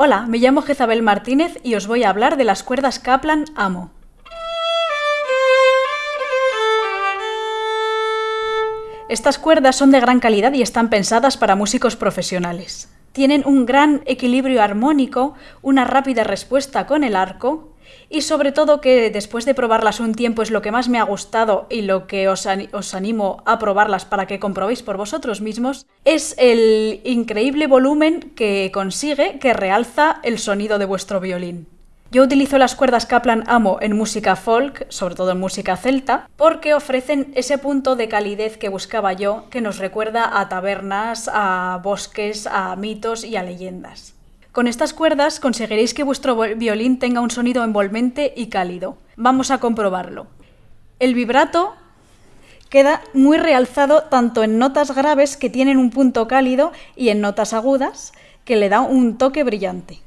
Hola, me llamo Jezabel Martínez y os voy a hablar de las cuerdas Kaplan Amo. Estas cuerdas son de gran calidad y están pensadas para músicos profesionales. Tienen un gran equilibrio armónico, una rápida respuesta con el arco y sobre todo que después de probarlas un tiempo es lo que más me ha gustado y lo que os, animo a probarlas para que comprobéis por vosotros mismos, es el increíble volumen que consigue que realza el sonido de vuestro violín. Yo utilizo las cuerdas Kaplan Amo en música folk, sobre todo en música celta, porque ofrecen ese punto de calidez que buscaba yo, que nos recuerda a tabernas, a bosques, a mitos y a leyendas. Con estas cuerdas conseguiréis que vuestro violín tenga un sonido envolvente y cálido. Vamos a comprobarlo. El vibrato queda muy realzado tanto en notas graves que tienen un punto cálido y en notas agudas que le da un toque brillante.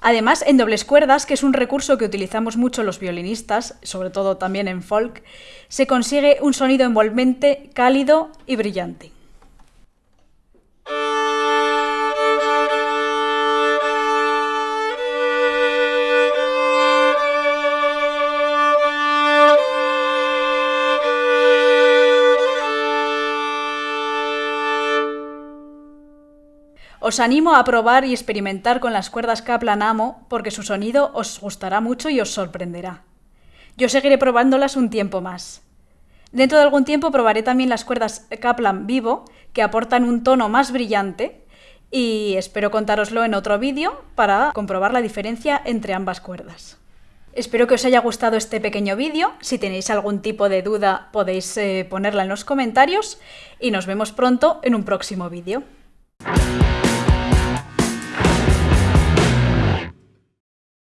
Además, en dobles cuerdas, que es un recurso que utilizamos mucho los violinistas, sobre todo también en folk, se consigue un sonido envolvente, cálido y brillante. Os animo a probar y experimentar con las cuerdas Kaplan Amo porque su sonido os gustará mucho y os sorprenderá. Yo seguiré probándolas un tiempo más. Dentro de algún tiempo probaré también las cuerdas Kaplan Vivo, que aportan un tono más brillante, y espero contároslo en otro vídeo para comprobar la diferencia entre ambas cuerdas. Espero que os haya gustado este pequeño vídeo. Si tenéis algún tipo de duda podéis eh, ponerla en los comentarios y nos vemos pronto en un próximo vídeo.